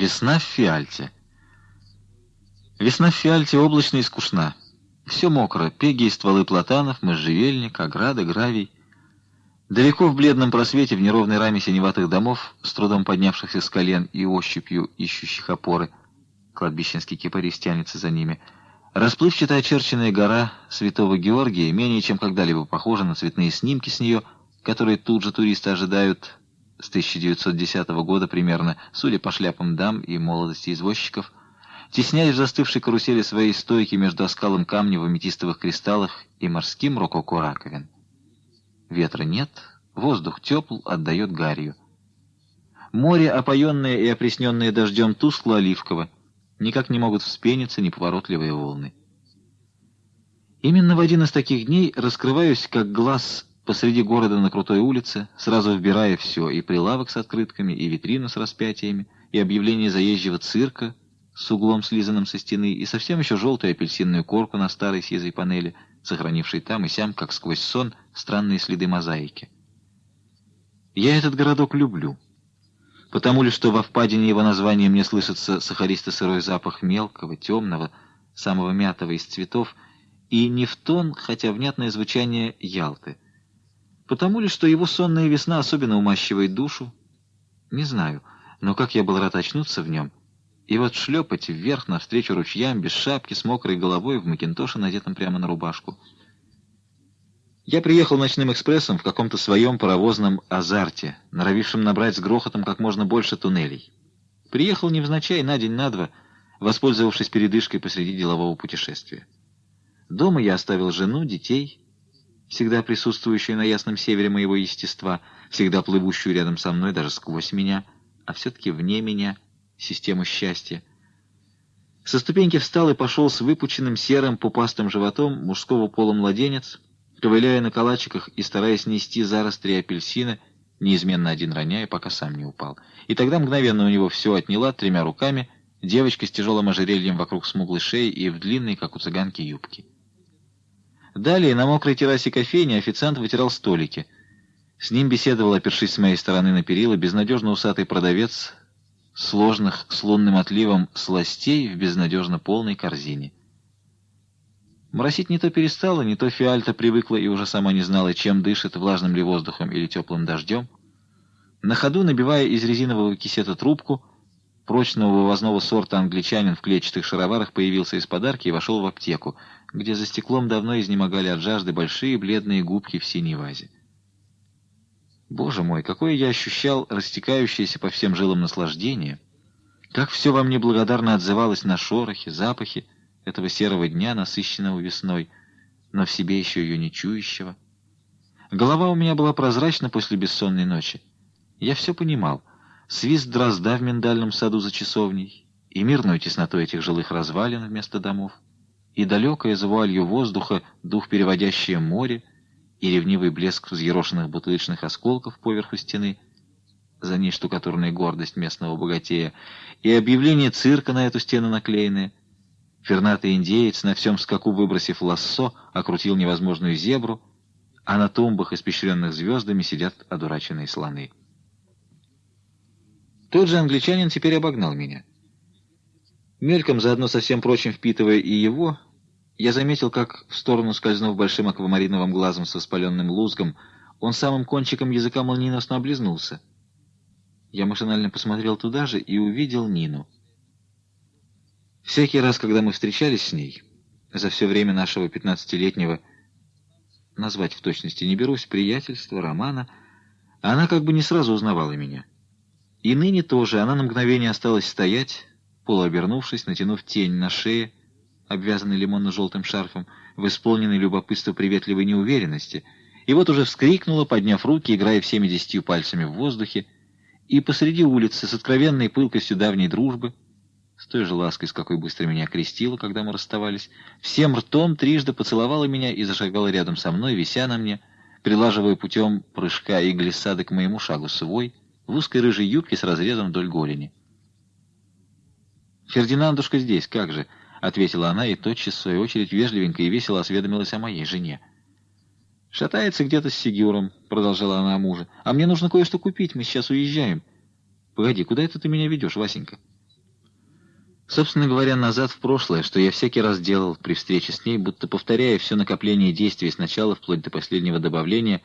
Весна в Фиальте. Весна в Фиальте облачная и скучна. Все мокро, пеги и стволы платанов, можжевельник, ограда, гравий. Далеко в бледном просвете, в неровной раме синеватых домов, с трудом поднявшихся с колен и ощупью ищущих опоры, кладбищенский кипарис тянется за ними, расплывчато очерченная гора Святого Георгия менее чем когда-либо похожа на цветные снимки с нее, которые тут же туристы ожидают с 1910 года примерно, судя по шляпам дам и молодости извозчиков, тесняясь в застывшей карусели своей стойки между оскалом камня в аметистовых кристаллах и морским рококо раковин. Ветра нет, воздух тепл, отдает гарью. Море, опоенное и опресненное дождем, тускло-оливково, никак не могут вспениться неповоротливые волны. Именно в один из таких дней раскрываюсь, как глаз посреди города на крутой улице, сразу вбирая все, и прилавок с открытками, и витрину с распятиями, и объявление заезжего цирка с углом, слизанным со стены, и совсем еще желтую апельсинную корку на старой сизой панели, сохранившей там и сям, как сквозь сон, странные следы мозаики. Я этот городок люблю, потому ли, что во впадине его названия мне слышится сахаристо-сырой запах мелкого, темного, самого мятого из цветов, и не в тон, хотя внятное звучание Ялты — Потому ли, что его сонная весна особенно умащивает душу? Не знаю, но как я был рад очнуться в нем. И вот шлепать вверх навстречу ручьям, без шапки, с мокрой головой, в макинтоше, надетом прямо на рубашку. Я приехал ночным экспрессом в каком-то своем паровозном азарте, норовившем набрать с грохотом как можно больше туннелей. Приехал невзначай на день, на два, воспользовавшись передышкой посреди делового путешествия. Дома я оставил жену, детей всегда присутствующую на ясном севере моего естества, всегда плывущую рядом со мной, даже сквозь меня, а все-таки вне меня, систему счастья. Со ступеньки встал и пошел с выпученным серым пупастым животом мужского пола младенец, ковыляя на калачиках и стараясь нести заростри апельсина, неизменно один роняя, пока сам не упал. И тогда мгновенно у него все отняла тремя руками девочка с тяжелым ожерельем вокруг смуглой шеи и в длинной, как у цыганки, юбке. Далее на мокрой террасе кофейни официант вытирал столики. С ним беседовал, опершись с моей стороны на перила, безнадежно усатый продавец сложных с лунным отливом сластей в безнадежно полной корзине. Моросить не то перестала, не то фиальта привыкла и уже сама не знала, чем дышит, влажным ли воздухом или теплым дождем. На ходу, набивая из резинового кисета трубку, прочного вывозного сорта англичанин в клетчатых шароварах появился из подарки и вошел в аптеку, где за стеклом давно изнемогали от жажды большие бледные губки в синей вазе. Боже мой, какое я ощущал растекающееся по всем жилам наслаждение! Как все во мне благодарно отзывалось на шорохи, запахи этого серого дня, насыщенного весной, но в себе еще ее не чующего. Голова у меня была прозрачна после бессонной ночи. Я все понимал — свист дрозда в миндальном саду за часовней, и мирную тесноту этих жилых развалин вместо домов, и далекое за воздуха дух переводящее море, и ревнивый блеск взъерошенных бутылочных осколков поверху стены, за ней штукатурная гордость местного богатея, и объявление цирка на эту стену наклеенное. Фернатый индеец, на всем скаку выбросив лассо, окрутил невозможную зебру, а на тумбах, испещренных звездами, сидят одураченные слоны. Тот же англичанин теперь обогнал меня. Мельком, заодно со всем прочим впитывая и его, я заметил, как, в сторону скользнув большим аквамариновым глазом со воспаленным лузгом, он самым кончиком языка молниеносно облизнулся. Я машинально посмотрел туда же и увидел Нину. Всякий раз, когда мы встречались с ней, за все время нашего пятнадцатилетнего, назвать в точности не берусь, приятельства, романа, она как бы не сразу узнавала меня. И ныне тоже она на мгновение осталась стоять, полуобернувшись, натянув тень на шее, обвязанной лимонно-желтым шарфом, в исполненной любопытства приветливой неуверенности, и вот уже вскрикнула, подняв руки, играя всеми десятью пальцами в воздухе, и посреди улицы с откровенной пылкостью давней дружбы, с той же лаской, с какой быстро меня крестила, когда мы расставались, всем ртом трижды поцеловала меня и зашагала рядом со мной, вися на мне, прилаживая путем прыжка и глиссады к моему шагу свой, в узкой рыжей юбке с разрезом вдоль голени. «Фердинандушка здесь, как же?» — ответила она и тотчас, в свою очередь, вежливенько и весело осведомилась о моей жене. «Шатается где-то с Сигюром», — продолжала она о. «А мне нужно кое-что купить, мы сейчас уезжаем». «Погоди, куда это ты меня ведешь, Васенька?» Собственно говоря, назад в прошлое, что я всякий раз делал при встрече с ней, будто повторяя все накопление действий сначала, вплоть до последнего добавления,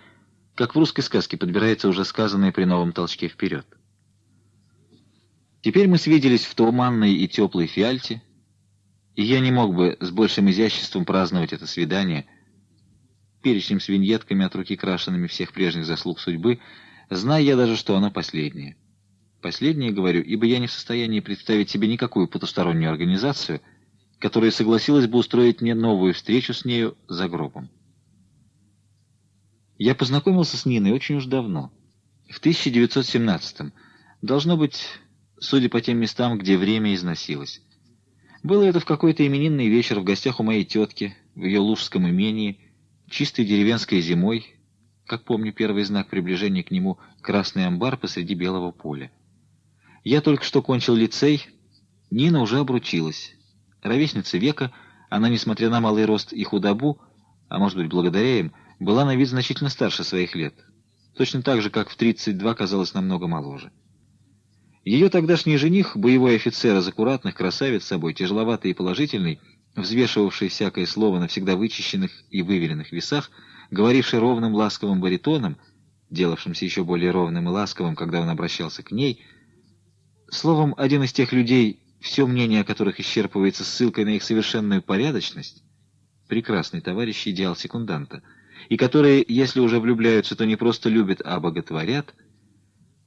как в русской сказке подбирается уже сказанное при новом толчке вперед. Теперь мы свиделись в туманной и теплой фиальте, и я не мог бы с большим изяществом праздновать это свидание, перечнем с виньетками от руки крашенными всех прежних заслуг судьбы, зная я даже, что оно последнее. Последнее говорю, ибо я не в состоянии представить себе никакую потустороннюю организацию, которая согласилась бы устроить мне новую встречу с нею за гробом. Я познакомился с Ниной очень уж давно, в 1917-м. Должно быть, судя по тем местам, где время износилось. Было это в какой-то именинный вечер в гостях у моей тетки, в ее лужском имении, чистой деревенской зимой, как помню первый знак приближения к нему, красный амбар посреди белого поля. Я только что кончил лицей, Нина уже обручилась. Ровесница века, она, несмотря на малый рост и худобу, а может быть, благодаря им, была на вид значительно старше своих лет. Точно так же, как в 32 казалась намного моложе. Ее тогдашний жених, боевой офицер из аккуратных, красавец собой, тяжеловатый и положительный, взвешивавший всякое слово на всегда вычищенных и выверенных весах, говоривший ровным ласковым баритоном, делавшимся еще более ровным и ласковым, когда он обращался к ней — Словом, один из тех людей, все мнение о которых исчерпывается ссылкой на их совершенную порядочность, прекрасный товарищ идеал секунданта, и которые, если уже влюбляются, то не просто любят, а боготворят,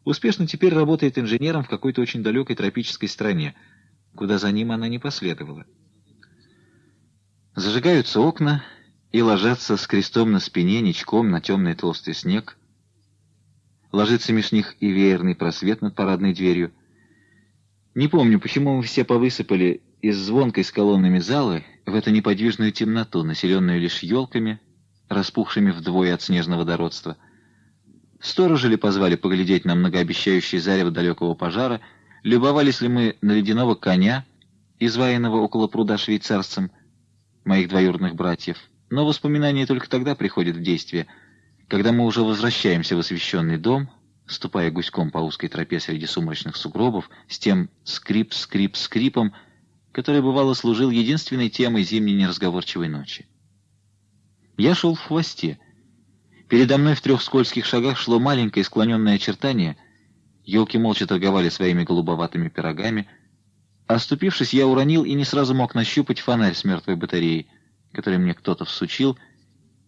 успешно теперь работает инженером в какой-то очень далекой тропической стране, куда за ним она не последовала. Зажигаются окна и ложатся с крестом на спине ничком на темный толстый снег. Ложится меж них и веерный просвет над парадной дверью, не помню, почему мы все повысыпали из звонкой с колоннами залы в эту неподвижную темноту, населенную лишь елками, распухшими вдвое от снежного дородства. Сторожи ли позвали поглядеть на многообещающий зарево далекого пожара, любовались ли мы на ледяного коня, изваянного около пруда швейцарцем, моих двоюродных братьев. Но воспоминания только тогда приходят в действие, когда мы уже возвращаемся в освещенный дом, ступая гуськом по узкой тропе среди сумрачных сугробов, с тем скрип-скрип-скрипом, который, бывало, служил единственной темой зимней неразговорчивой ночи. Я шел в хвосте. Передо мной в трех скользких шагах шло маленькое склоненное очертание. Елки молча торговали своими голубоватыми пирогами. Оступившись, я уронил и не сразу мог нащупать фонарь с мертвой батареей, который мне кто-то всучил,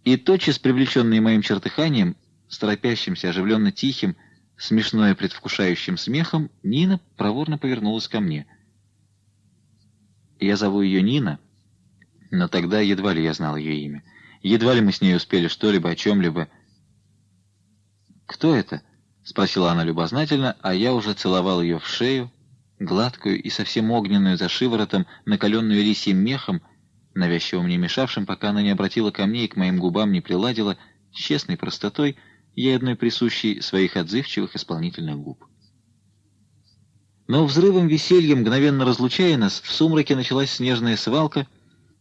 и тотчас, привлеченный моим чертыханием, с торопящимся, оживленно тихим, смешное предвкушающим смехом, Нина проворно повернулась ко мне. Я зову ее Нина, но тогда едва ли я знал ее имя. Едва ли мы с ней успели что-либо о чем-либо. «Кто это?» — спросила она любознательно, а я уже целовал ее в шею, гладкую и совсем огненную за шиворотом, накаленную лисьим мехом, навязчиво мне мешавшим, пока она не обратила ко мне и к моим губам не приладила, честной простотой — ей одной присущей своих отзывчивых исполнительных губ. Но взрывом веселья, мгновенно разлучая нас, в сумраке началась снежная свалка,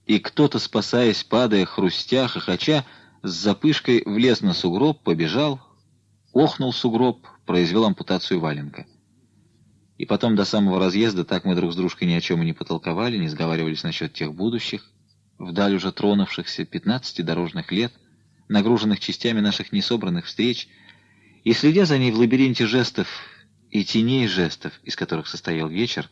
и кто-то, спасаясь, падая, хрустя, хохоча, с запышкой влез на сугроб, побежал, охнул сугроб, произвел ампутацию валенка. И потом до самого разъезда так мы друг с дружкой ни о чем и не потолковали, не сговаривались насчет тех будущих, вдаль уже тронувшихся пятнадцати дорожных лет — нагруженных частями наших несобранных встреч, и, следя за ней в лабиринте жестов и теней жестов, из которых состоял вечер,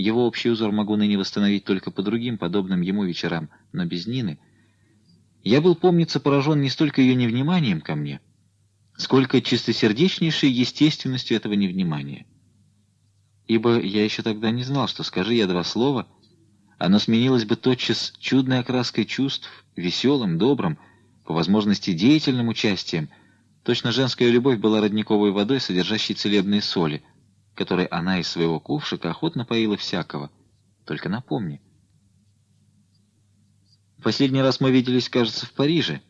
его общий узор могу ныне восстановить только по другим, подобным ему вечерам, но без Нины. Я был, помнится, поражен не столько ее невниманием ко мне, сколько чистосердечнейшей естественностью этого невнимания. Ибо я еще тогда не знал, что, скажи я два слова, оно сменилось бы тотчас чудной окраской чувств, веселым, добрым, по возможности деятельным участием, точно женская любовь была родниковой водой, содержащей целебные соли, которой она из своего кувшика охотно поила всякого. Только напомни. Последний раз мы виделись, кажется, в Париже.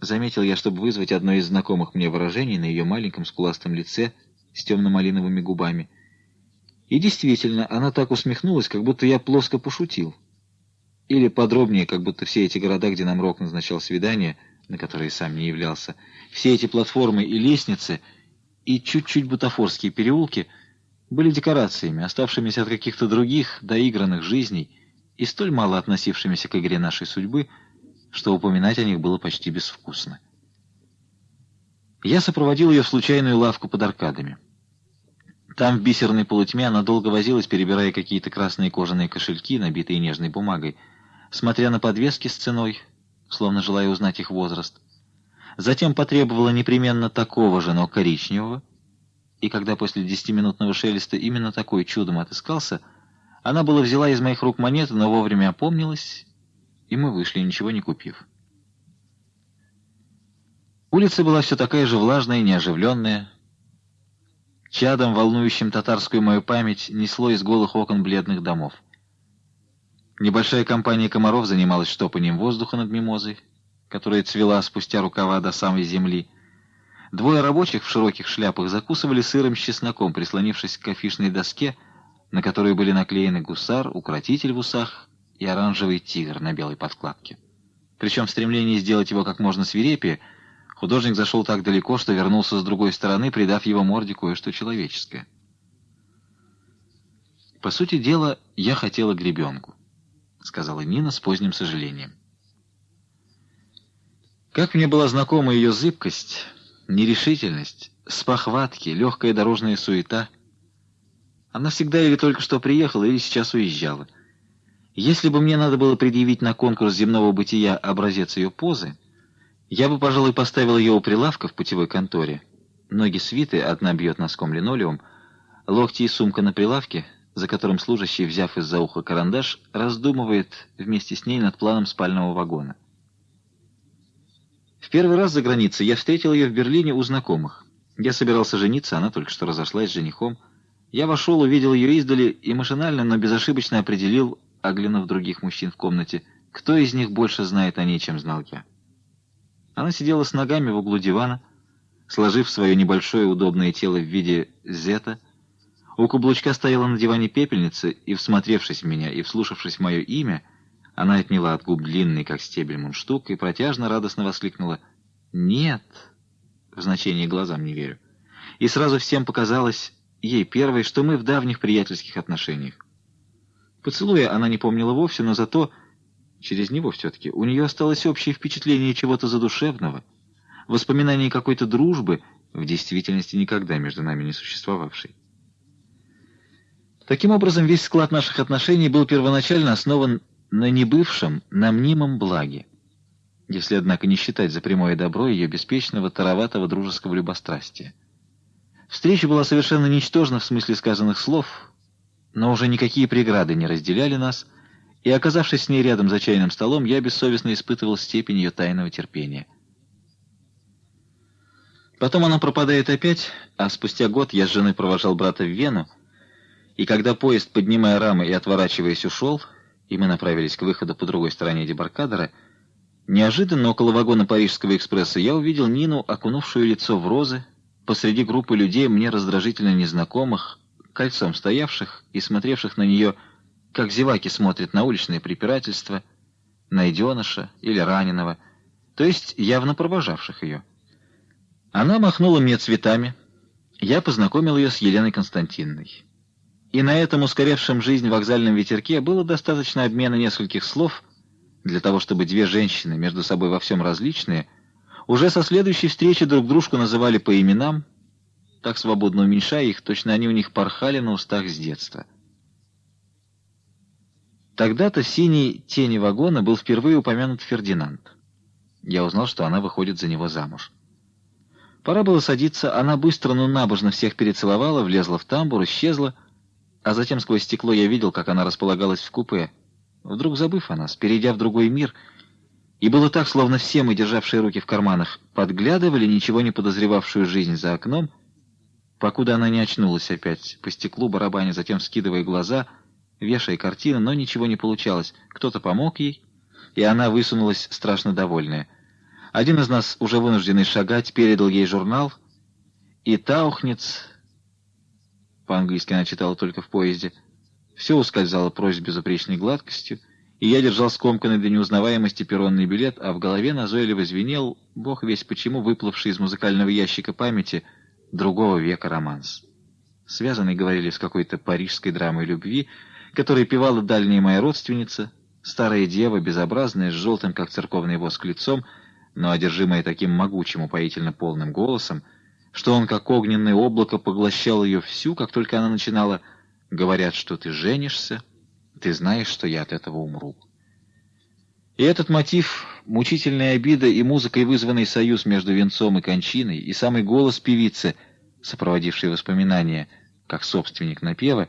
Заметил я, чтобы вызвать одно из знакомых мне выражений на ее маленьком скуластом лице с темно-малиновыми губами. И действительно, она так усмехнулась, как будто я плоско пошутил. Или подробнее, как будто все эти города, где нам Рок назначал свидания, на которые сам не являлся, все эти платформы и лестницы, и чуть-чуть бутафорские переулки были декорациями, оставшимися от каких-то других доигранных жизней и столь мало относившимися к игре нашей судьбы, что упоминать о них было почти безвкусно. Я сопроводил ее в случайную лавку под аркадами. Там, в бисерной полутьме, она долго возилась, перебирая какие-то красные кожаные кошельки, набитые нежной бумагой, смотря на подвески с ценой, словно желая узнать их возраст. Затем потребовала непременно такого же, но коричневого, и когда после десятиминутного шелеста именно такой чудом отыскался, она была взяла из моих рук монеты, но вовремя опомнилась, и мы вышли, ничего не купив. Улица была все такая же влажная и неоживленная. Чадом, волнующим татарскую мою память, несло из голых окон бледных домов. Небольшая компания комаров занималась штопанием воздуха над мимозой, которая цвела спустя рукава до самой земли. Двое рабочих в широких шляпах закусывали сыром с чесноком, прислонившись к афишной доске, на которой были наклеены гусар, укротитель в усах и оранжевый тигр на белой подкладке. Причем в стремлении сделать его как можно свирепее, художник зашел так далеко, что вернулся с другой стороны, придав его морде кое-что человеческое. По сути дела, я хотела гребенку. — сказала Нина с поздним сожалением. Как мне была знакома ее зыбкость, нерешительность, спохватки, легкая дорожная суета. Она всегда или только что приехала, или сейчас уезжала. Если бы мне надо было предъявить на конкурс земного бытия образец ее позы, я бы, пожалуй, поставил ее у прилавка в путевой конторе. Ноги свиты, одна бьет носком линолеум, локти и сумка на прилавке — за которым служащий, взяв из-за уха карандаш, раздумывает вместе с ней над планом спального вагона. Первый раз за границей я встретил ее в Берлине у знакомых. Я собирался жениться, она только что разошлась с женихом. Я вошел, увидел ее издали и машинально, но безошибочно определил, оглянув других мужчин в комнате, кто из них больше знает о ней, чем знал я. Она сидела с ногами в углу дивана, сложив свое небольшое удобное тело в виде зета, у каблучка стояла на диване пепельница, и, всмотревшись в меня и вслушавшись в мое имя, она отняла от губ длинный, как стебель, мундштук и протяжно, радостно воскликнула «Нет!» В значении глазам не верю. И сразу всем показалось, ей первой, что мы в давних приятельских отношениях. Поцелуя она не помнила вовсе, но зато, через него все-таки, у нее осталось общее впечатление чего-то задушевного, воспоминание какой-то дружбы, в действительности никогда между нами не существовавшей. Таким образом, весь склад наших отношений был первоначально основан на небывшем, на мнимом благе, если, однако, не считать за прямое добро ее беспечного, тароватого дружеского любострастия. Встреча была совершенно ничтожна в смысле сказанных слов, но уже никакие преграды не разделяли нас, и, оказавшись с ней рядом за чайным столом, я бессовестно испытывал степень ее тайного терпения. Потом она пропадает опять, а спустя год я с женой провожал брата в Вену, и когда поезд, поднимая рамы и отворачиваясь, ушел, и мы направились к выходу по другой стороне дебаркадера, неожиданно около вагона Парижского экспресса я увидел Нину, окунувшую лицо в розы, посреди группы людей, мне раздражительно незнакомых, кольцом стоявших и смотревших на нее, как зеваки смотрят на уличное препирательство, найденыша или раненого, то есть явно провожавших ее. Она махнула мне цветами, я познакомил ее с Еленой Константиновной. И на этом ускоревшем жизнь вокзальном ветерке было достаточно обмена нескольких слов для того, чтобы две женщины, между собой во всем различные, уже со следующей встречи друг дружку называли по именам, так свободно уменьшая их, точно они у них порхали на устах с детства. Тогда-то в синей тени вагона был впервые упомянут Фердинанд. Я узнал, что она выходит за него замуж. Пора было садиться, она быстро, но набожно всех перецеловала, влезла в тамбур, исчезла, а затем сквозь стекло я видел, как она располагалась в купе, вдруг забыв о нас, перейдя в другой мир, и было так, словно все мы, державшие руки в карманах, подглядывали ничего не подозревавшую жизнь за окном, покуда она не очнулась опять, по стеклу барабаня, затем скидывая глаза, вешая картины, но ничего не получалось. Кто-то помог ей, и она высунулась страшно довольная. Один из нас, уже вынужденный шагать, передал ей журнал, и Таухниц по-английски она читала только в поезде. Все ускользало прочь с безупречной гладкостью, и я держал скомканный до неузнаваемости перронный билет, а в голове назойливо звенел, бог весь почему, выплывший из музыкального ящика памяти, другого века романс. связанный, говорили, с какой-то парижской драмой любви, которой певала дальняя моя родственница, старая дева, безобразная, с желтым, как церковный воск, лицом, но одержимая таким могучим, упоительно полным голосом, что он, как огненное облако, поглощал ее всю, как только она начинала «Говорят, что ты женишься, ты знаешь, что я от этого умру». И этот мотив, мучительная обида и музыкой вызванный союз между венцом и кончиной, и самый голос певицы, сопроводивший воспоминания, как собственник напева,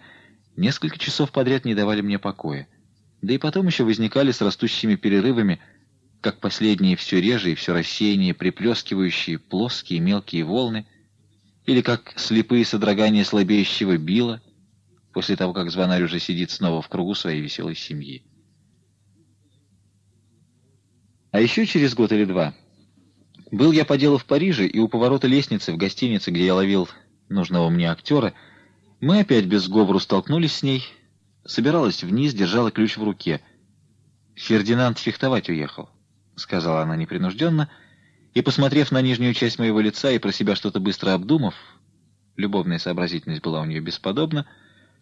несколько часов подряд не давали мне покоя. Да и потом еще возникали с растущими перерывами, как последние все реже и все рассеяннее, приплескивающие плоские мелкие волны, или как слепые содрогания слабеющего била, после того, как звонарь уже сидит снова в кругу своей веселой семьи. А еще через год или два был я по делу в Париже, и у поворота лестницы в гостинице, где я ловил нужного мне актера, мы опять без сговору столкнулись с ней, собиралась вниз, держала ключ в руке. «Фердинанд фехтовать уехал», — сказала она непринужденно, и, посмотрев на нижнюю часть моего лица и про себя что-то быстро обдумав, любовная сообразительность была у нее бесподобна,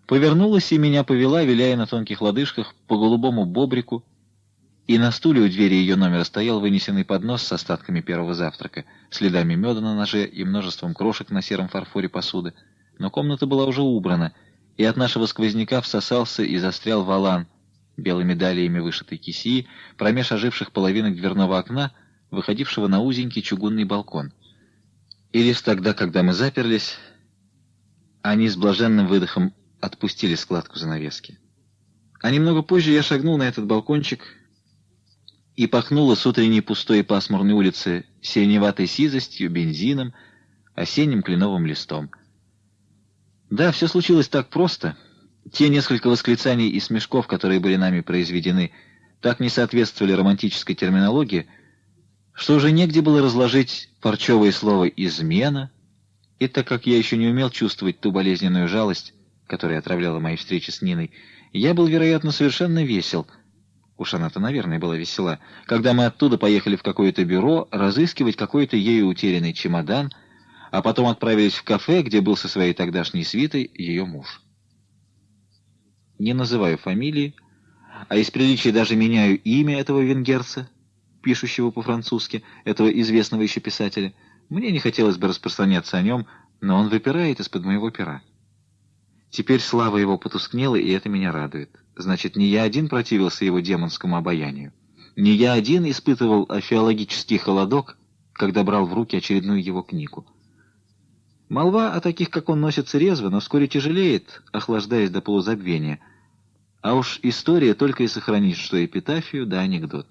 повернулась и меня повела, виляя на тонких лодыжках, по голубому бобрику, и на стуле у двери ее номера стоял вынесенный поднос с остатками первого завтрака, следами меда на ноже и множеством крошек на сером фарфоре посуды. Но комната была уже убрана, и от нашего сквозняка всосался и застрял валан, белыми далиями вышитой кисии, промеж оживших половинок дверного окна, выходившего на узенький чугунный балкон. И лишь тогда, когда мы заперлись, они с блаженным выдохом отпустили складку занавески. А немного позже я шагнул на этот балкончик — и пахнуло с утренней пустой и пасмурной улицы сиреневатой сизостью, бензином, осенним кленовым листом. Да, все случилось так просто. Те несколько восклицаний и смешков, которые были нами произведены, так не соответствовали романтической терминологии, что уже негде было разложить парчевое слово «измена», и так как я еще не умел чувствовать ту болезненную жалость, которая отравляла мои встречи с Ниной, я был, вероятно, совершенно весел — Уж она-то, наверное, была весела. Когда мы оттуда поехали в какое-то бюро разыскивать какой-то ею утерянный чемодан, а потом отправились в кафе, где был со своей тогдашней свитой ее муж. Не называю фамилии, а из приличия даже меняю имя этого венгерца, пишущего по-французски, этого известного еще писателя. Мне не хотелось бы распространяться о нем, но он выпирает из-под моего пера. Теперь слава его потускнела, и это меня радует. Значит, не я один противился его демонскому обаянию. Не я один испытывал афеологический холодок, когда брал в руки очередную его книгу. Молва о таких, как он, носится резво, но вскоре тяжелеет, охлаждаясь до полузабвения. А уж история только и сохранит, что эпитафию да анекдот.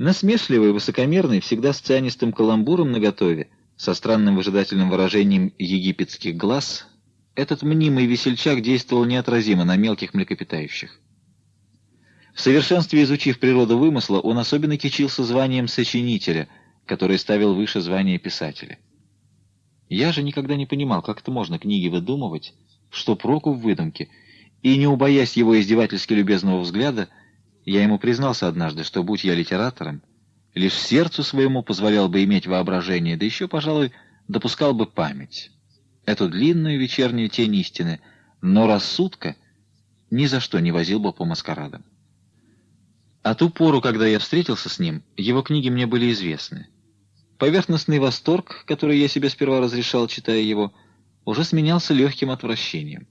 Насмешливый, высокомерный, всегда с цианистым каламбуром наготове, со странным выжидательным выражением египетских глаз, этот мнимый весельчак действовал неотразимо на мелких млекопитающих. В совершенстве изучив природу вымысла, он особенно кичился званием сочинителя, которое ставил выше звания писателя. Я же никогда не понимал, как это можно книги выдумывать, что проку в выдумке, и, не убоясь его издевательски любезного взгляда, я ему признался однажды, что, будь я литератором, лишь сердцу своему позволял бы иметь воображение, да еще, пожалуй, допускал бы память эту длинную вечернюю тень истины, но рассудка ни за что не возил бы по маскарадам. А ту пору, когда я встретился с ним, его книги мне были известны. Поверхностный восторг, который я себе сперва разрешал, читая его, уже сменялся легким отвращением.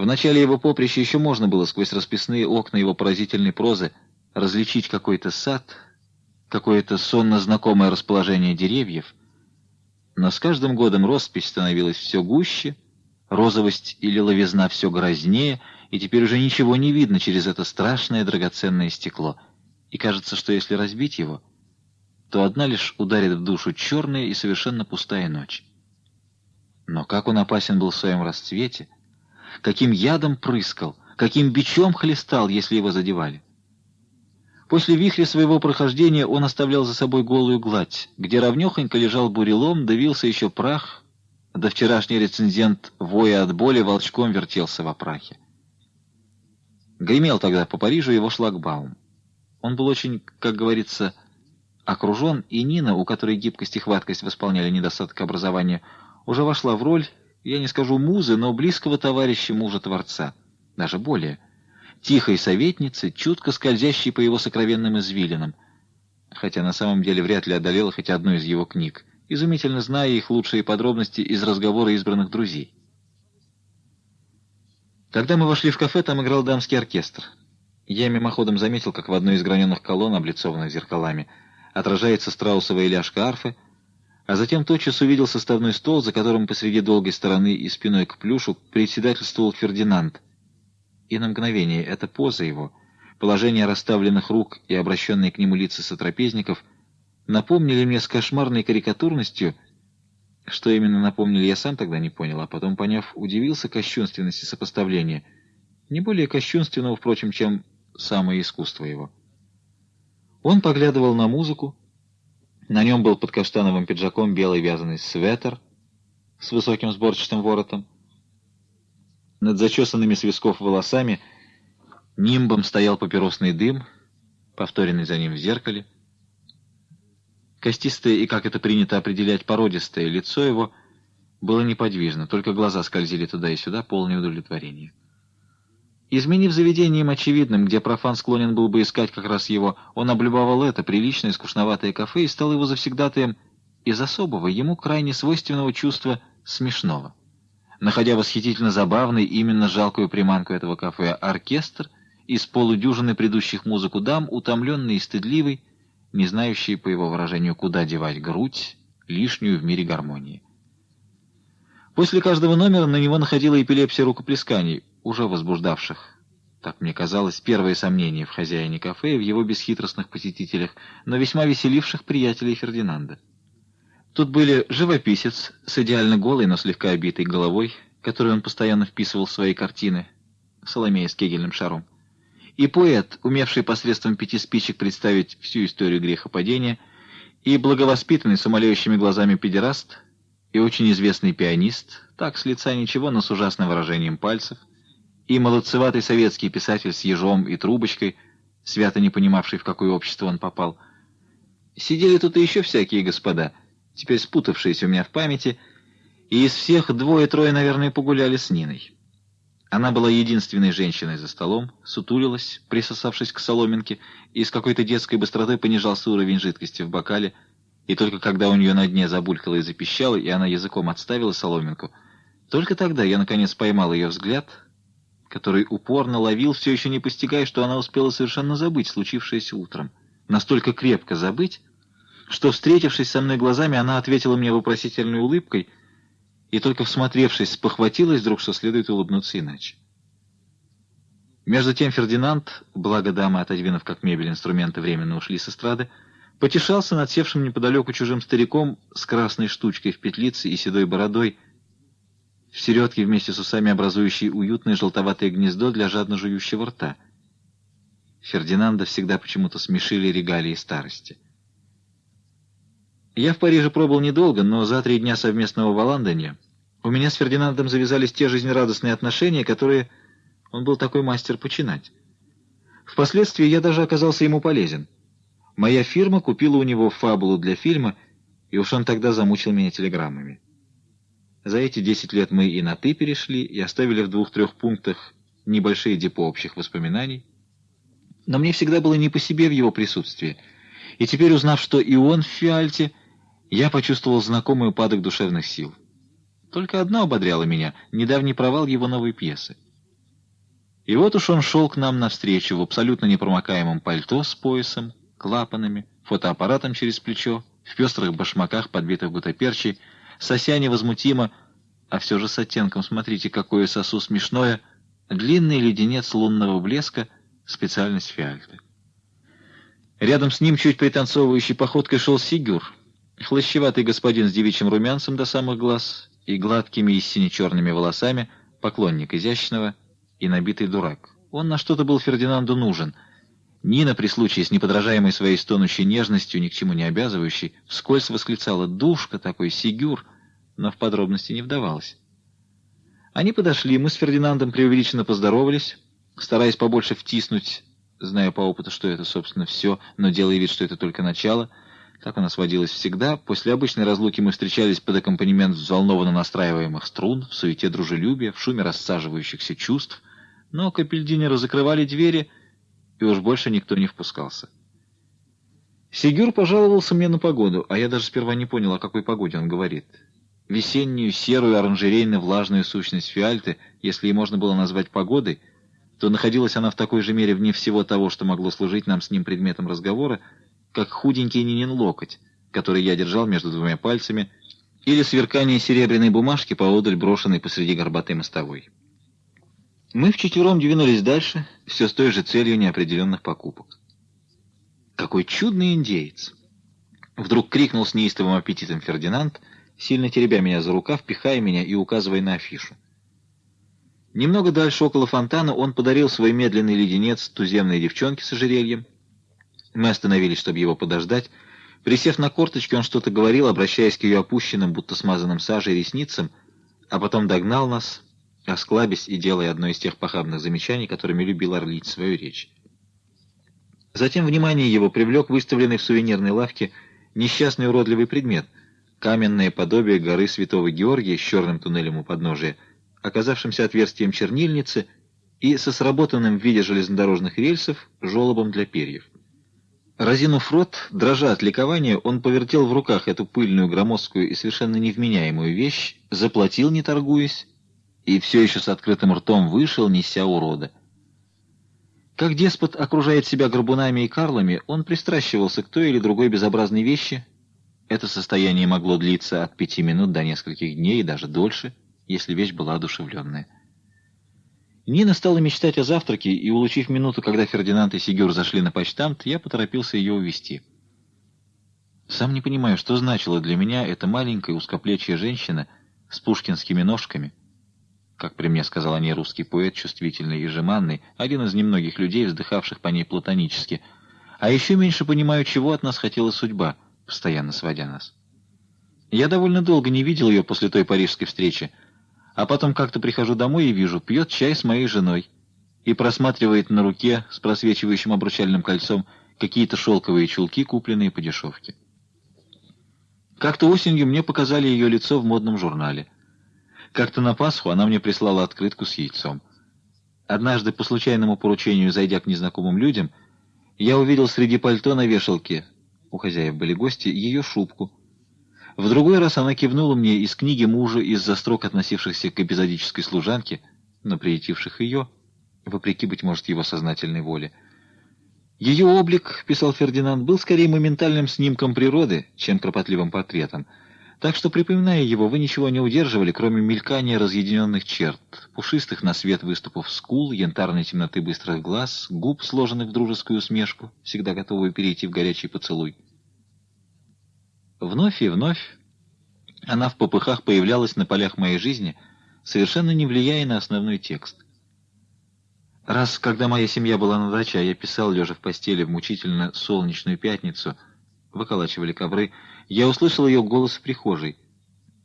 В начале его поприща еще можно было сквозь расписные окна его поразительной прозы различить какой-то сад, какое-то сонно знакомое расположение деревьев — но с каждым годом роспись становилась все гуще, розовость или ловизна все грознее, и теперь уже ничего не видно через это страшное драгоценное стекло. И кажется, что если разбить его, то одна лишь ударит в душу черная и совершенно пустая ночь. Но как он опасен был в своем расцвете, каким ядом прыскал, каким бичом хлестал, если его задевали. После вихря своего прохождения он оставлял за собой голую гладь, где ровнёхонько лежал бурелом, давился еще прах, да вчерашний рецензент, воя от боли, волчком вертелся в опрахе. Гремел тогда по Парижу его шлагбаум. Он был очень, как говорится, окружен, и Нина, у которой гибкость и хваткость восполняли недостаток образования, уже вошла в роль я не скажу музы, но близкого товарища мужа-творца, даже более, тихой советницы, чутко скользящей по его сокровенным извилинам, хотя на самом деле вряд ли одолела хоть одну из его книг, изумительно зная их лучшие подробности из разговора избранных друзей. Когда мы вошли в кафе, там играл дамский оркестр. Я мимоходом заметил, как в одной из граненых колонн, облицованных зеркалами, отражается страусовая ляжка арфы, а затем тотчас увидел составной стол, за которым посреди долгой стороны и спиной к плюшу председательствовал Фердинанд. И на мгновение эта поза его, положение расставленных рук и обращенные к нему лица сотрапезников напомнили мне с кошмарной карикатурностью, что именно напомнили, я сам тогда не понял, а потом, поняв, удивился кощунственности сопоставления, не более кощунственного, впрочем, чем самое искусство его. Он поглядывал на музыку. На нем был под каштановым пиджаком белый вязаный свитер с высоким сборчатым воротом. Над зачесанными с висков волосами нимбом стоял папиросный дым, повторенный за ним в зеркале. Костистое и, как это принято определять, породистое лицо его было неподвижно, только глаза скользили туда и сюда, полное удовлетворения. Изменив заведением очевидным, где профан склонен был бы искать как раз его, он облюбовал это приличное скучноватое кафе и стал его завсегдатаем из особого, ему крайне свойственного чувства смешного. Находя восхитительно забавной именно жалкую приманку этого кафе, оркестр из полудюжины предыдущих музыку дам, утомленный и стыдливый, не знающий, по его выражению, куда девать грудь, лишнюю в мире гармонии. После каждого номера на него находила эпилепсия рукоплесканий, уже возбуждавших, так мне казалось, первые сомнения в хозяине кафе и в его бесхитростных посетителях, но весьма веселивших приятелей Фердинанда. Тут были живописец с идеально голой, но слегка обитой головой, которую он постоянно вписывал в свои картины, Соломея с кегельным шаром, и поэт, умевший посредством пяти спичек представить всю историю грехопадения, и благовоспитанный с умоляющими глазами педераст, и очень известный пианист, так с лица ничего, но с ужасным выражением пальцев, и молодцеватый советский писатель с ежом и трубочкой, свято не понимавший, в какое общество он попал. Сидели тут и еще всякие господа, теперь спутавшиеся у меня в памяти, и из всех двое-трое, наверное, погуляли с Ниной. Она была единственной женщиной за столом, сутулилась, присосавшись к соломинке, и с какой-то детской быстротой понижался уровень жидкости в бокале, и только когда у нее на дне забулькало и запищало, и она языком отставила соломинку, только тогда я, наконец, поймал ее взгляд — который упорно ловил, все еще не постигая, что она успела совершенно забыть случившееся утром. Настолько крепко забыть, что, встретившись со мной глазами, она ответила мне вопросительной улыбкой и, только всмотревшись, спохватилась вдруг, что следует улыбнуться иначе. Между тем Фердинанд, благо дамы, отодвинув как мебель инструменты, временно ушли с эстрады, потешался над севшим неподалеку чужим стариком с красной штучкой в петлице и седой бородой, в середке вместе с усами образующей уютное желтоватое гнездо для жадно жующего рта. Фердинанда всегда почему-то смешили регалии старости. Я в Париже пробыл недолго, но за три дня совместного в Лондоне у меня с Фердинандом завязались те жизнерадостные отношения, которые он был такой мастер починать. Впоследствии я даже оказался ему полезен. Моя фирма купила у него фабулу для фильма, и уж он тогда замучил меня телеграммами. За эти десять лет мы и на «ты» перешли, и оставили в двух-трех пунктах небольшие депо общих воспоминаний. Но мне всегда было не по себе в его присутствии. И теперь, узнав, что и он в фиальте, я почувствовал знакомый упадок душевных сил. Только одно ободряло меня — недавний провал его новой пьесы. И вот уж он шел к нам навстречу в абсолютно непромокаемом пальто с поясом, клапанами, фотоаппаратом через плечо, в пестрых башмаках, подбитых гутоперчей, сося невозмутимо, а все же с оттенком, смотрите, какое сосу смешное, длинный леденец лунного блеска, специальность фиальты. Рядом с ним, чуть пританцовывающей походкой, шел Сигюр, хлощеватый господин с девичьим румянцем до самых глаз и гладкими и сине-черными волосами, поклонник изящного и набитый дурак. Он на что-то был Фердинанду нужен. Нина, при случае с неподражаемой своей стонущей нежностью, ни к чему не обязывающей, вскользь восклицала «Душка такой, Сигюр!» но в подробности не вдавалась. Они подошли, мы с Фердинандом преувеличенно поздоровались, стараясь побольше втиснуть, зная по опыту, что это, собственно, все, но делая вид, что это только начало. Так у нас водилось всегда. После обычной разлуки мы встречались под аккомпанемент взволнованно настраиваемых струн, в суете дружелюбия, в шуме рассаживающихся чувств. Но капельдинеры закрывали двери, и уж больше никто не впускался. Сигюр пожаловался мне на погоду, а я даже сперва не понял, о какой погоде он говорит. Весеннюю, серую, оранжерейно-влажную сущность фиальты, если и можно было назвать погодой, то находилась она в такой же мере вне всего того, что могло служить нам с ним предметом разговора, как худенький Нинин локоть, который я держал между двумя пальцами, или сверкание серебряной бумажки поодаль, брошенной посреди горбатой мостовой. Мы вчетвером двинулись дальше, все с той же целью неопределенных покупок. «Какой чудный индеец!» Вдруг крикнул с неистовым аппетитом Фердинанд, сильно теребя меня за рукав, пихая меня и указывая на афишу. Немного дальше, около фонтана, он подарил свой медленный леденец туземной девчонке с ожерельем, мы остановились, чтобы его подождать. Присев на корточки, он что-то говорил, обращаясь к ее опущенным, будто смазанным сажей, ресницам, а потом догнал нас, осклабясь и делая одно из тех похабных замечаний, которыми любил орлить свою речь. Затем внимание его привлек выставленный в сувенирной лавке несчастный уродливый предмет — каменное подобие горы Святого Георгия с черным туннелем у подножия, оказавшимся отверстием чернильницы и со сработанным в виде железнодорожных рельсов желобом для перьев. Разинув рот, дрожа от ликования, он повертел в руках эту пыльную, громоздкую и совершенно невменяемую вещь, заплатил, не торгуясь, и все еще с открытым ртом вышел, неся урода. Как деспот окружает себя горбунами и карлами, он пристращивался к той или другой безобразной вещи. Это состояние могло длиться от пяти минут до нескольких дней и даже дольше, если вещь была одушевленная. Нина стала мечтать о завтраке, и, улучив минуту, когда Фердинанд и Сигюр зашли на почтамт, я поторопился ее увести. Сам не понимаю, что значила для меня эта маленькая узкоплечья женщина с пушкинскими ножками, как при мне сказал о ней русский поэт, чувствительный и жеманный, один из немногих людей, вздыхавших по ней платонически. А еще меньше понимаю, чего от нас хотела судьба, постоянно сводя нас. Я довольно долго не видел ее после той парижской встречи, а потом как-то прихожу домой и вижу, пьет чай с моей женой и просматривает на руке с просвечивающим обручальным кольцом какие-то шелковые чулки, купленные по дешевке. Как-то осенью мне показали ее лицо в модном журнале. Как-то на Пасху она мне прислала открытку с яйцом. Однажды, по случайному поручению, зайдя к незнакомым людям, я увидел среди пальто на вешалке, у хозяев были гости, ее шубку — в другой раз она кивнула мне из книги мужа из-за строк, относившихся к эпизодической служанке, но приютивших ее, вопреки, быть может, его сознательной воле. Ее облик, писал Фердинанд, был скорее моментальным снимком природы, чем кропотливым портретом, так что, припоминая его, вы ничего не удерживали, кроме мелькания разъединенных черт, пушистых на свет выступов скул, янтарной темноты быстрых глаз, губ, сложенных в дружескую усмешку, всегда готовую перейти в горячий поцелуй. Вновь и вновь она в попыхах появлялась на полях моей жизни, совершенно не влияя на основной текст. Раз, когда моя семья была на даче, а я писал, лежа в постели в мучительно солнечную пятницу, выколачивали ковры, я услышал ее голос в прихожей.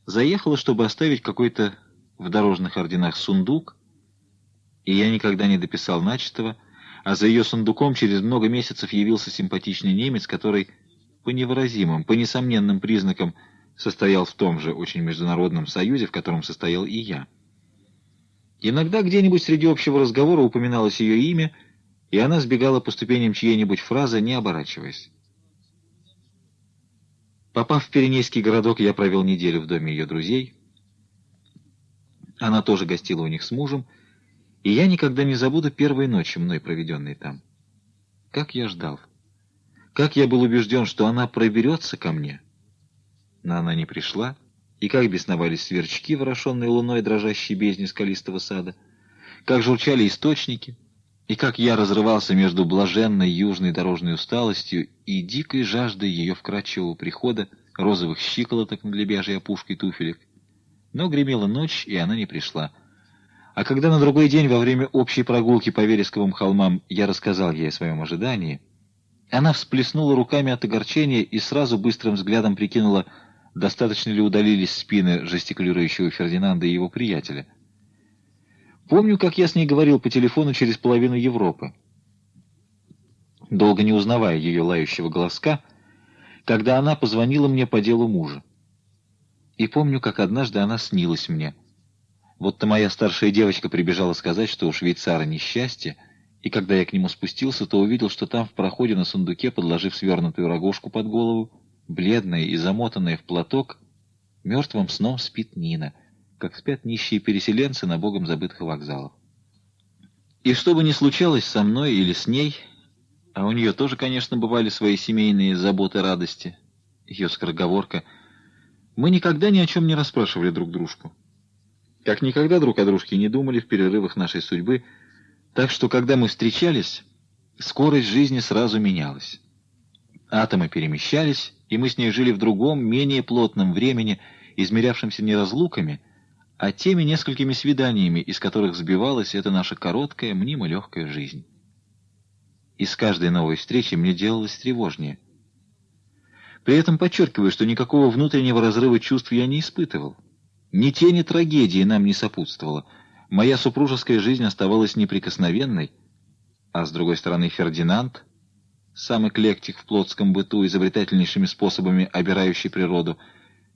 Заехала, чтобы оставить какой-то в дорожных орденах сундук, и я никогда не дописал начатого, а за ее сундуком через много месяцев явился симпатичный немец, который по невыразимым, по несомненным признакам состоял в том же очень международном союзе, в котором состоял и я. Иногда где-нибудь среди общего разговора упоминалось ее имя, и она сбегала по ступеням чьей-нибудь фразы, не оборачиваясь. Попав в Пиренейский городок, я провел неделю в доме ее друзей. Она тоже гостила у них с мужем, и я никогда не забуду первой ночи, мной проведенной там. Как я ждал. Как я был убежден, что она проберется ко мне. Но она не пришла, и как бесновались сверчки, ворошенные луной дрожащей бездни скалистого сада, как журчали источники, и как я разрывался между блаженной южной дорожной усталостью и дикой жаждой ее вкрадчивого прихода, розовых щиколоток над лебяжьей опушкой туфелек. Но гремела ночь, и она не пришла. А когда на другой день во время общей прогулки по вересковым холмам я рассказал ей о своем ожидании, она всплеснула руками от огорчения и сразу быстрым взглядом прикинула, достаточно ли удалились спины жестикулирующего Фердинанда и его приятеля. Помню, как я с ней говорил по телефону через половину Европы. Долго не узнавая ее лающего голоска, когда она позвонила мне по делу мужа. И помню, как однажды она снилась мне. Вот-то моя старшая девочка прибежала сказать, что у швейцара несчастье, и когда я к нему спустился, то увидел, что там в проходе на сундуке, подложив свернутую рогожку под голову, бледная и замотанная в платок, мертвым сном спит Нина, как спят нищие переселенцы на богом забытых вокзалах. И что бы ни случалось со мной или с ней, а у нее тоже, конечно, бывали свои семейные заботы, радости, ее скороговорка, мы никогда ни о чем не расспрашивали друг дружку. Как никогда друг о дружке не думали в перерывах нашей судьбы, так что, когда мы встречались, скорость жизни сразу менялась. Атомы перемещались, и мы с ней жили в другом, менее плотном времени, измерявшемся не разлуками, а теми несколькими свиданиями, из которых сбивалась эта наша короткая, мнимо легкая жизнь. И с каждой новой встречи мне делалось тревожнее. При этом подчеркиваю, что никакого внутреннего разрыва чувств я не испытывал. Ни тени трагедии нам не сопутствовало. Моя супружеская жизнь оставалась неприкосновенной, а с другой стороны Фердинанд, сам эклектик в плотском быту, изобретательнейшими способами обирающий природу,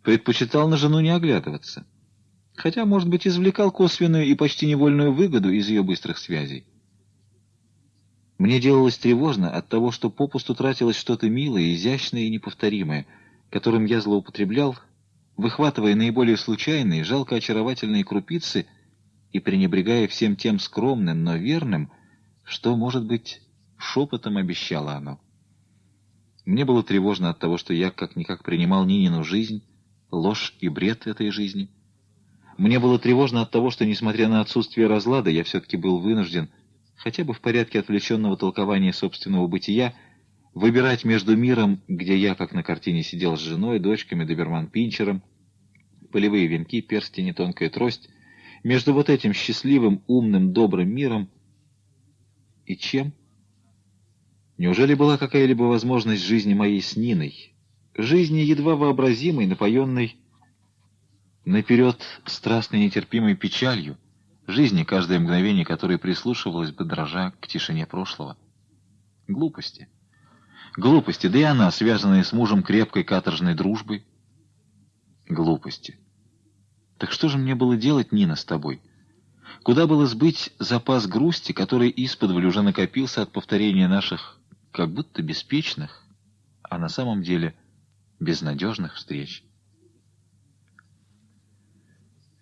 предпочитал на жену не оглядываться. Хотя, может быть, извлекал косвенную и почти невольную выгоду из ее быстрых связей. Мне делалось тревожно от того, что попусту тратилось что-то милое, изящное и неповторимое, которым я злоупотреблял, выхватывая наиболее случайные, жалко очаровательные крупицы и пренебрегая всем тем скромным, но верным, что, может быть, шепотом обещало оно. Мне было тревожно от того, что я как-никак принимал Нинину жизнь, ложь и бред этой жизни. Мне было тревожно от того, что, несмотря на отсутствие разлада, я все-таки был вынужден хотя бы в порядке отвлеченного толкования собственного бытия, выбирать между миром, где я, как на картине, сидел с женой, дочками, доберман-пинчером, полевые венки, перстени, тонкая трость, между вот этим счастливым, умным, добрым миром и чем? Неужели была какая-либо возможность жизни моей с Ниной? Жизни едва вообразимой, напоенной наперед страстной нетерпимой печалью, жизни, каждое мгновение которой прислушивалась бы, дрожа к тишине прошлого. Глупости. Глупости, да и она, связанная с мужем крепкой каторжной дружбой. Глупости. Так что же мне было делать, Нина, с тобой? Куда было сбыть запас грусти, который исподволь уже накопился от повторения наших как будто беспечных, а на самом деле безнадежных встреч?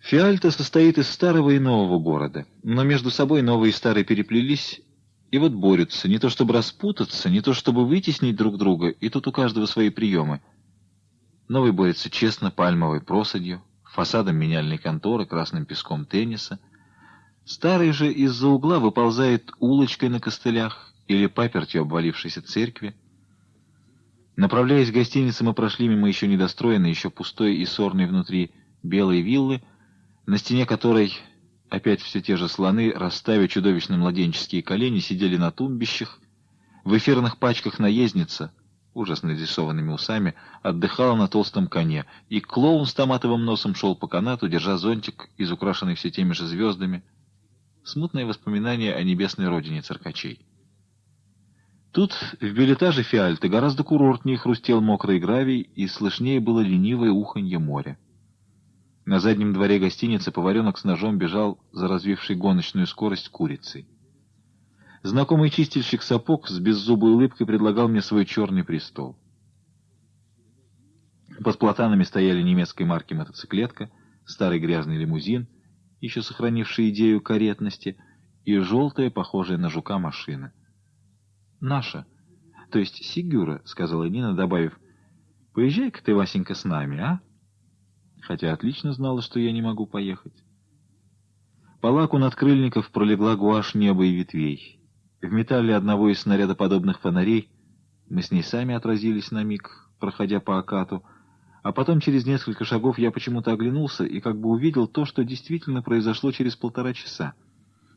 Фиальта состоит из старого и нового города, но между собой новые и старые переплелись, и вот борются, не то чтобы распутаться, не то чтобы вытеснить друг друга, и тут у каждого свои приемы. Новый борется честно пальмовой просадью, фасадом меняльной конторы, красным песком тенниса. Старый же из-за угла выползает улочкой на костылях или папертью обвалившейся церкви. Направляясь к гостинице, мы прошли мимо еще недостроенной, еще пустой и сорной внутри белой виллы, на стене которой опять все те же слоны, расставив чудовищно младенческие колени, сидели на тумбищах. В эфирных пачках наездница, ужасно нарисованными усами, отдыхала на толстом коне, и клоун с томатовым носом шел по канату, держа зонтик, изукрашенный все теми же звездами. Смутное воспоминание о небесной родине циркачей. Тут, в билетаже Фиальты, гораздо курортнее хрустел мокрый гравий, и слышнее было ленивое уханье моря. На заднем дворе гостиницы поваренок с ножом бежал за развившей гоночную скорость курицей. Знакомый чистильщик сапог с беззубой улыбкой предлагал мне свой черный престол. Под платанами стояли немецкой марки мотоциклетка, старый грязный лимузин, еще сохранивший идею каретности, и желтая, похожая на жука, машина. «Наша, то есть Сигюра», — сказала Нина, добавив, — «поезжай-ка ты, Васенька, с нами, а?» Хотя отлично знала, что я не могу поехать. По лаку надкрыльников пролегла гуашь неба и ветвей. В металле одного из снарядоподобных фонарей мы с ней сами отразились на миг, проходя по окату, а потом через несколько шагов я почему-то оглянулся и как бы увидел то, что действительно произошло через полтора часа.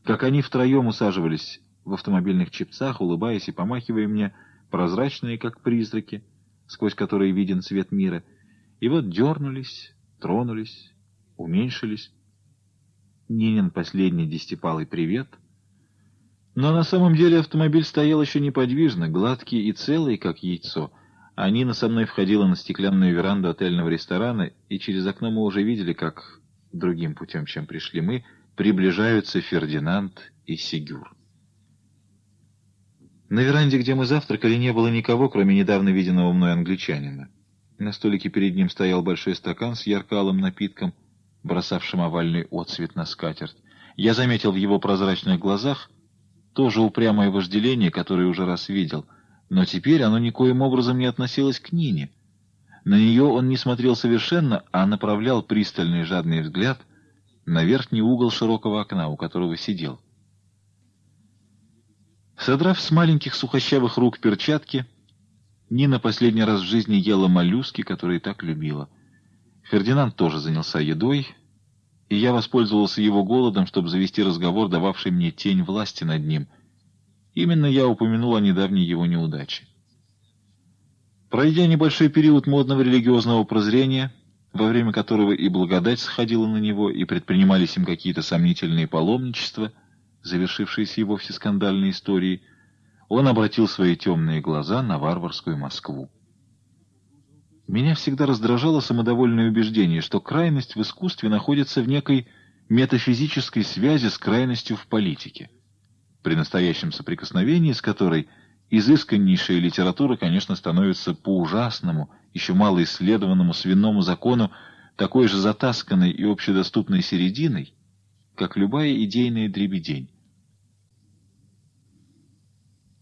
Как они втроем усаживались в автомобильных чепцах, улыбаясь и помахивая мне, прозрачные, как призраки, сквозь которые виден цвет мира, и вот дернулись, тронулись, уменьшились. Нинин последний десятипалый привет. Но на самом деле автомобиль стоял еще неподвижно, гладкий и целый, как яйцо, а Нина со мной входила на стеклянную веранду отельного ресторана, и через окно мы уже видели, как другим путем, чем пришли мы, приближаются Фердинанд и Сигюр. На веранде, где мы завтракали, не было никого, кроме недавно виденного мной англичанина. На столике перед ним стоял большой стакан с яркалым напитком, бросавшим овальный отцвет на скатерть. Я заметил в его прозрачных глазах тоже упрямое вожделение, которое уже раз видел, но теперь оно никоим образом не относилось к Нине. На нее он не смотрел совершенно, а направлял пристальный жадный взгляд на верхний угол широкого окна, у которого сидел. Содрав с маленьких сухощавых рук перчатки, Нина последний раз в жизни ела моллюски, которые так любила. Фердинанд тоже занялся едой, и я воспользовался его голодом, чтобы завести разговор, дававший мне тень власти над ним. Именно я упомянул о недавней его неудаче. Пройдя небольшой период модного религиозного прозрения, во время которого и благодать сходила на него, и предпринимались им какие-то сомнительные паломничества, завершившиеся и вовсе скандальной историей, он обратил свои темные глаза на варварскую Москву. Меня всегда раздражало самодовольное убеждение, что крайность в искусстве находится в некой метафизической связи с крайностью в политике, при настоящем соприкосновении с которой изысканнейшая литература, конечно, становится по ужасному, еще мало исследованному свинному закону такой же затасканной и общедоступной серединой, как любая идейная дребедень.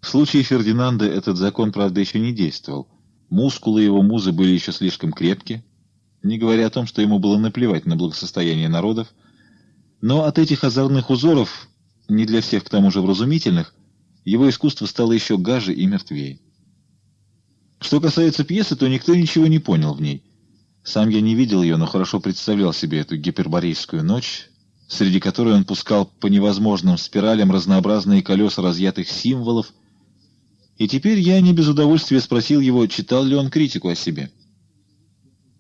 В случае Фердинанда этот закон, правда, еще не действовал. Мускулы его музы были еще слишком крепки, не говоря о том, что ему было наплевать на благосостояние народов. Но от этих озорных узоров, не для всех к тому же вразумительных, его искусство стало еще гаже и мертвее. Что касается пьесы, то никто ничего не понял в ней. Сам я не видел ее, но хорошо представлял себе эту гиперборейскую ночь, среди которой он пускал по невозможным спиралям разнообразные колеса разъятых символов, и теперь я не без удовольствия спросил его, читал ли он критику о себе.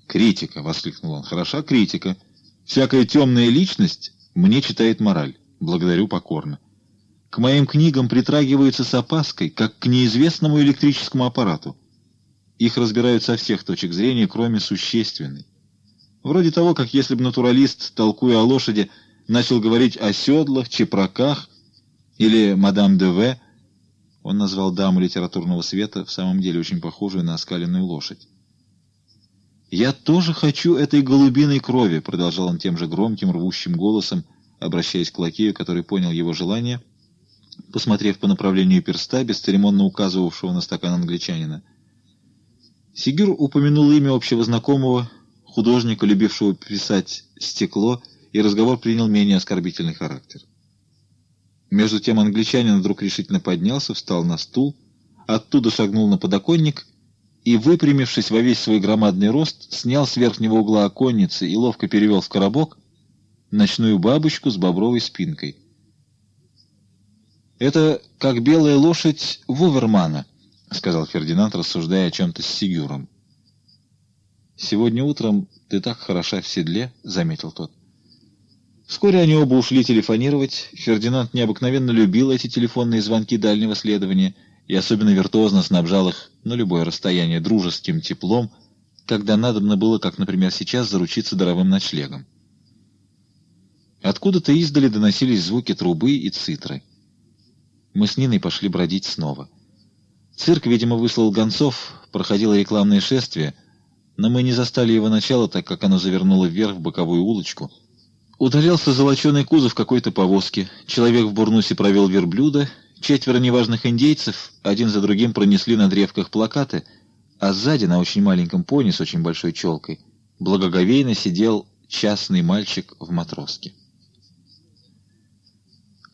«Критика!» — воскликнул он. «Хороша критика. Всякая темная личность мне читает мораль. Благодарю покорно. К моим книгам притрагиваются с опаской, как к неизвестному электрическому аппарату. Их разбирают со всех точек зрения, кроме существенной. Вроде того, как если бы натуралист, толкуя о лошади, начал говорить о седлах, чепраках или мадам де В., он назвал даму литературного света, в самом деле очень похожую на оскаленную лошадь. «Я тоже хочу этой голубиной крови», — продолжал он тем же громким, рвущим голосом, обращаясь к лакею, который понял его желание, посмотрев по направлению перста, бесцеремонно указывавшего на стакан англичанина. Сигюр упомянул имя общего знакомого, художника, любившего писать стекло, и разговор принял менее оскорбительный характер. Между тем англичанин вдруг решительно поднялся, встал на стул, оттуда шагнул на подоконник и, выпрямившись во весь свой громадный рост, снял с верхнего угла оконницы и ловко перевел в коробок ночную бабочку с бобровой спинкой. «Это как белая лошадь Вувермана», — сказал Фердинанд, рассуждая о чем-то с Сигюром. «Сегодня утром ты так хороша в седле», — заметил тот. Вскоре они оба ушли телефонировать. Фердинанд необыкновенно любил эти телефонные звонки дальнего следования и особенно виртуозно снабжал их на любое расстояние дружеским теплом, когда надобно было, как, например, сейчас, заручиться даровым ночлегом. Откуда-то издали доносились звуки трубы и цитры. Мы с Ниной пошли бродить снова. Цирк, видимо, выслал гонцов, проходило рекламное шествие, но мы не застали его начала, так как оно завернуло вверх в боковую улочку — Удалялся золоченый кузов какой-то повозки. Человек в бурнусе провел верблюда. Четверо неважных индейцев один за другим пронесли на древках плакаты, а сзади, на очень маленьком пони с очень большой челкой, благоговейно сидел частный мальчик в матроске.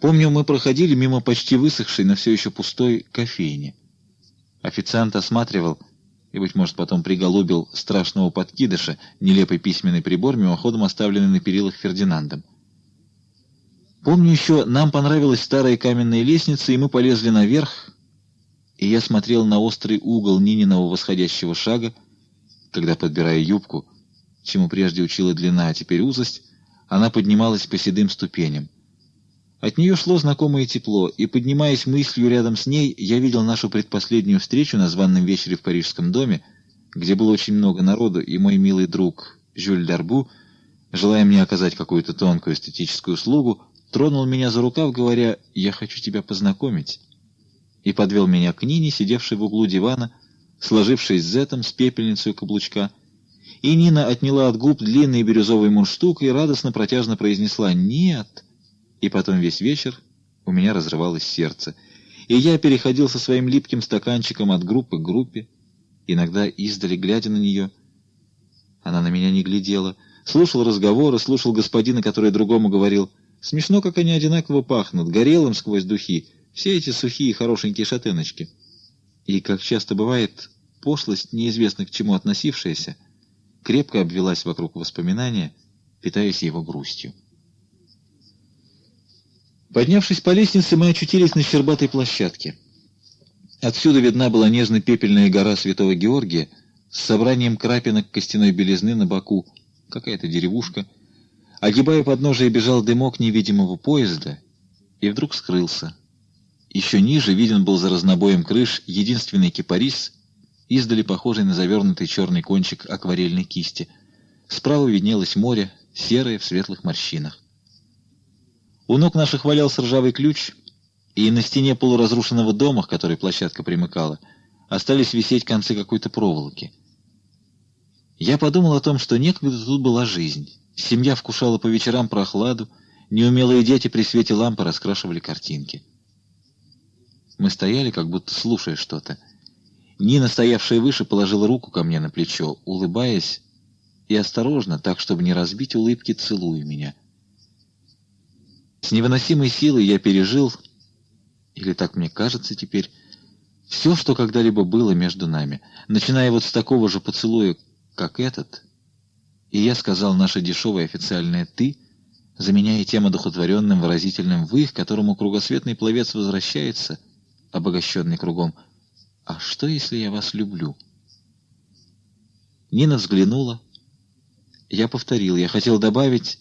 Помню, мы проходили мимо почти высохшей, но все еще пустой кофейни. Официант осматривал и, быть может, потом приголубил страшного подкидыша, нелепый письменный прибор, мимоходом оставленный на перилах Фердинандом. Помню еще, нам понравилась старая каменная лестница, и мы полезли наверх, и я смотрел на острый угол Нининого восходящего шага, когда, подбирая юбку, чему прежде учила длина, а теперь узость, она поднималась по седым ступеням. От нее шло знакомое тепло, и, поднимаясь мыслью рядом с ней, я видел нашу предпоследнюю встречу на званном вечере в парижском доме, где было очень много народу, и мой милый друг Жюль Дарбу, желая мне оказать какую-то тонкую эстетическую услугу, тронул меня за рукав, говоря «Я хочу тебя познакомить», и подвел меня к Нине, сидевшей в углу дивана, сложившись зетом с пепельницей каблучка, и Нина отняла от губ длинный бирюзовый мундштук и радостно протяжно произнесла «Нет!» И потом весь вечер у меня разрывалось сердце, и я переходил со своим липким стаканчиком от группы к группе, иногда издали, глядя на нее. Она на меня не глядела, слушал разговоры, слушал господина, который другому говорил «Смешно, как они одинаково пахнут, горелым сквозь духи, все эти сухие хорошенькие шатеночки». И, как часто бывает, пошлость, неизвестно к чему относившаяся, крепко обвелась вокруг воспоминания, питаясь его грустью. Поднявшись по лестнице, мы очутились на щербатой площадке. Отсюда видна была нежно-пепельная гора Святого Георгия с собранием крапинок костяной белизны на боку, какая-то деревушка. Огибая подножие, бежал дымок невидимого поезда и вдруг скрылся. Еще ниже виден был за разнобоем крыш единственный кипарис, издали похожий на завернутый черный кончик акварельной кисти. Справа виднелось море, серое в светлых морщинах. У ног наших валялся ржавый ключ, и на стене полуразрушенного дома, к которой площадка примыкала, остались висеть концы какой-то проволоки. Я подумал о том, что некогда тут была жизнь. Семья вкушала по вечерам прохладу, неумелые дети при свете лампы раскрашивали картинки. Мы стояли, как будто слушая что-то. Нина, стоявшая выше, положила руку ко мне на плечо, улыбаясь, и осторожно, так, чтобы не разбить улыбки, целуя меня. С невыносимой силой я пережил, или так мне кажется теперь, все, что когда-либо было между нами, начиная вот с такого же поцелуя, как этот, и я сказал наше дешевое официальное «ты», заменяя тем одухотворенным выразительным «вы», к которому кругосветный пловец возвращается, обогащенный кругом — «А что, если я вас люблю?» Нина взглянула. Я повторил, я хотел добавить,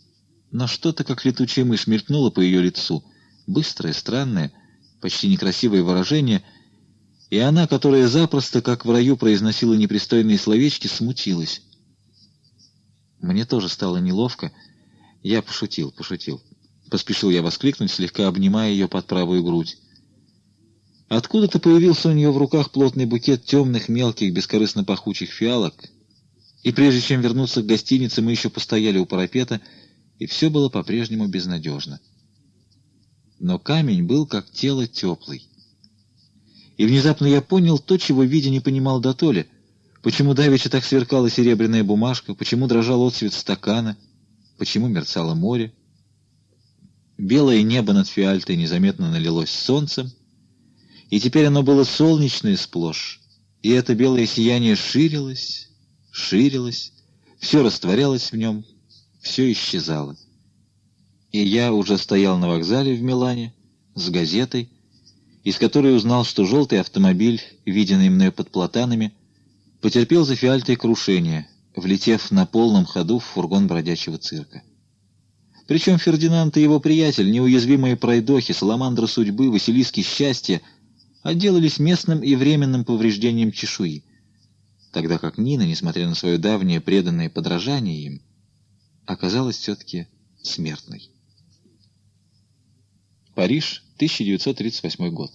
но что-то, как летучая мышь, мелькнуло по ее лицу. Быстрое, странное, почти некрасивое выражение, и она, которая запросто, как в раю, произносила непристойные словечки, смутилась. Мне тоже стало неловко. Я пошутил, пошутил. Поспешил я воскликнуть, слегка обнимая ее под правую грудь. Откуда-то появился у нее в руках плотный букет темных, мелких, бескорыстно пахучих фиалок, и прежде чем вернуться к гостинице, мы еще постояли у парапета, и все было по-прежнему безнадежно. Но камень был как тело теплый. И внезапно я понял то, чего видя не понимал до толи. Почему давеча так сверкала серебряная бумажка, почему дрожал отцвет стакана, почему мерцало море. Белое небо над фиальтой незаметно налилось солнцем, и теперь оно было солнечное сплошь, и это белое сияние ширилось, ширилось, все растворялось в нем, все исчезало. И я уже стоял на вокзале в Милане с газетой, из которой узнал, что желтый автомобиль, виденный мною под платанами, потерпел за фиальтой крушение, влетев на полном ходу в фургон бродячего цирка. Причем Фердинанд и его приятель, неуязвимые пройдохи, саламандра судьбы, Василиски счастья — отделались местным и временным повреждением чешуи, тогда как Нина, несмотря на свое давнее преданное подражание им, оказалась все-таки смертной. Париж, 1938 год.